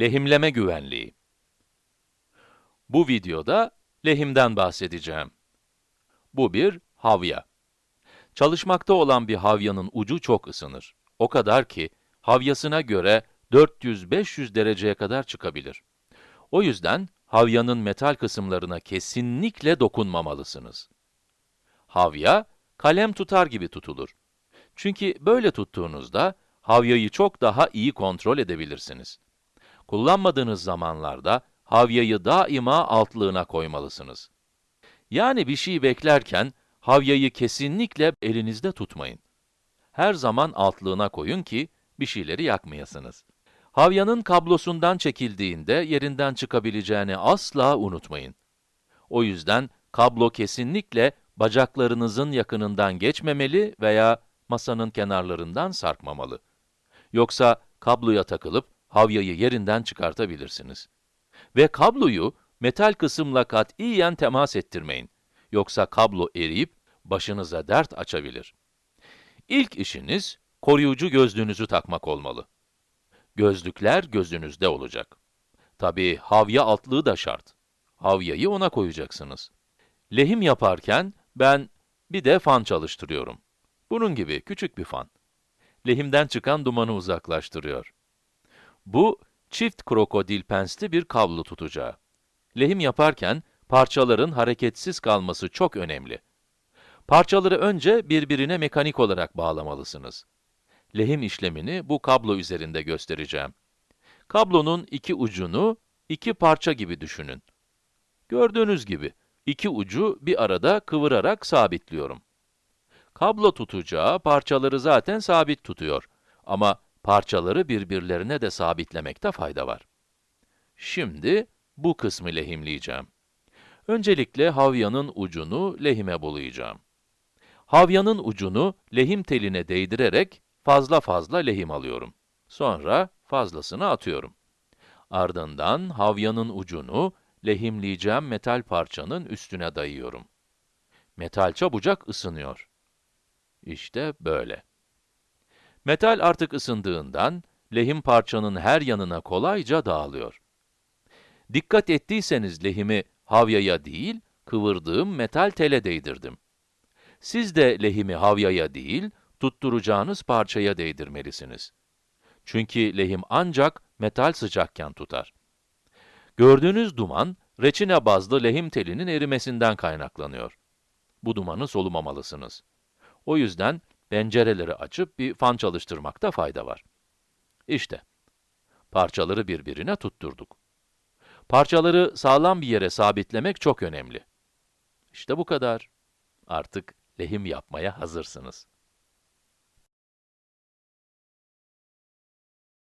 Lehimleme güvenliği. Bu videoda lehimden bahsedeceğim. Bu bir havya. Çalışmakta olan bir havyanın ucu çok ısınır. O kadar ki, havyasına göre 400-500 dereceye kadar çıkabilir. O yüzden, havyanın metal kısımlarına kesinlikle dokunmamalısınız. Havya, kalem tutar gibi tutulur. Çünkü böyle tuttuğunuzda, havyayı çok daha iyi kontrol edebilirsiniz. Kullanmadığınız zamanlarda, havyayı daima altlığına koymalısınız. Yani bir şey beklerken, havyayı kesinlikle elinizde tutmayın. Her zaman altlığına koyun ki, bir şeyleri yakmayasınız. Havyanın kablosundan çekildiğinde yerinden çıkabileceğini asla unutmayın. O yüzden kablo kesinlikle bacaklarınızın yakınından geçmemeli veya masanın kenarlarından sarkmamalı. Yoksa kabloya takılıp havyayı yerinden çıkartabilirsiniz. Ve kabloyu metal kısımla katiyen temas ettirmeyin. Yoksa kablo eriyip başınıza dert açabilir. İlk işiniz koruyucu gözlüğünüzü takmak olmalı. Gözlükler gözünüzde olacak. Tabii havya altlığı da şart. Havyayı ona koyacaksınız. Lehim yaparken ben bir de fan çalıştırıyorum. Bunun gibi küçük bir fan. Lehimden çıkan dumanı uzaklaştırıyor. Bu, çift krokodil pensli bir kablo tutacağı. Lehim yaparken parçaların hareketsiz kalması çok önemli. Parçaları önce birbirine mekanik olarak bağlamalısınız. Lehim işlemini bu kablo üzerinde göstereceğim. Kablonun iki ucunu iki parça gibi düşünün. Gördüğünüz gibi, iki ucu bir arada kıvırarak sabitliyorum. Kablo tutacağı parçaları zaten sabit tutuyor. Ama parçaları birbirlerine de sabitlemekte fayda var. Şimdi bu kısmı lehimleyeceğim. Öncelikle havyanın ucunu lehime bulayacağım. Havyanın ucunu lehim teline değdirerek fazla fazla lehim alıyorum. Sonra fazlasını atıyorum. Ardından havyanın ucunu lehimleyeceğim metal parçanın üstüne dayıyorum. Metal çabucak ısınıyor. İşte böyle. Metal artık ısındığından, lehim parçanın her yanına kolayca dağılıyor. Dikkat ettiyseniz lehimi havyaya değil, kıvırdığım metal tele değdirdim. Siz de lehimi havyaya değil, tutturacağınız parçaya değdirmelisiniz. Çünkü lehim ancak metal sıcakken tutar. Gördüğünüz duman, reçine bazlı lehim telinin erimesinden kaynaklanıyor. Bu dumanı solumamalısınız. O yüzden pencereleri açıp bir fan çalıştırmakta fayda var. İşte, parçaları birbirine tutturduk. Parçaları sağlam bir yere sabitlemek çok önemli. İşte bu kadar. Artık lehim yapmaya hazırsınız.